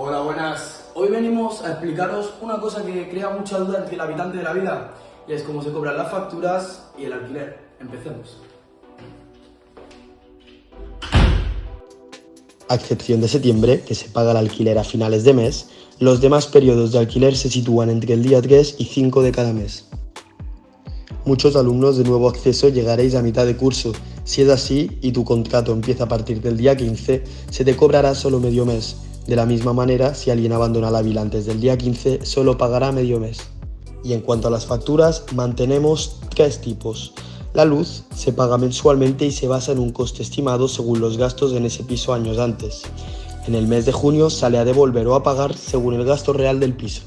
Hola, buenas. Hoy venimos a explicaros una cosa que crea mucha duda entre el habitante de la vida y es cómo se cobran las facturas y el alquiler. Empecemos. A excepción de septiembre, que se paga el alquiler a finales de mes, los demás periodos de alquiler se sitúan entre el día 3 y 5 de cada mes. Muchos alumnos de nuevo acceso llegaréis a mitad de curso. Si es así y tu contrato empieza a partir del día 15, se te cobrará solo medio mes. De la misma manera, si alguien abandona la vila antes del día 15, solo pagará medio mes. Y en cuanto a las facturas, mantenemos tres tipos. La luz se paga mensualmente y se basa en un coste estimado según los gastos en ese piso años antes. En el mes de junio sale a devolver o a pagar según el gasto real del piso.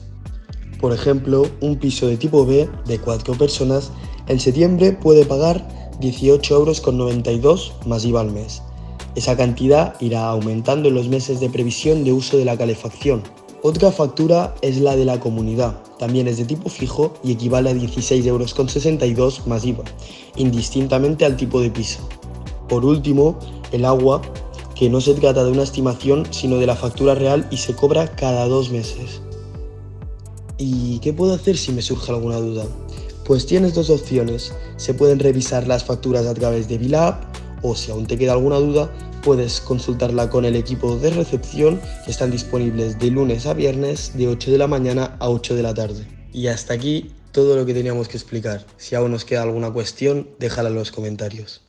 Por ejemplo, un piso de tipo B de 4 personas en septiembre puede pagar 18,92 euros más IVA al mes. Esa cantidad irá aumentando en los meses de previsión de uso de la calefacción. Otra factura es la de la comunidad, también es de tipo fijo y equivale a 16,62 euros más IVA, indistintamente al tipo de piso. Por último, el agua, que no se trata de una estimación sino de la factura real y se cobra cada dos meses. ¿Y qué puedo hacer si me surge alguna duda? Pues tienes dos opciones, se pueden revisar las facturas a través de Bilab o si aún te queda alguna duda, puedes consultarla con el equipo de recepción que están disponibles de lunes a viernes de 8 de la mañana a 8 de la tarde. Y hasta aquí todo lo que teníamos que explicar. Si aún nos queda alguna cuestión, déjala en los comentarios.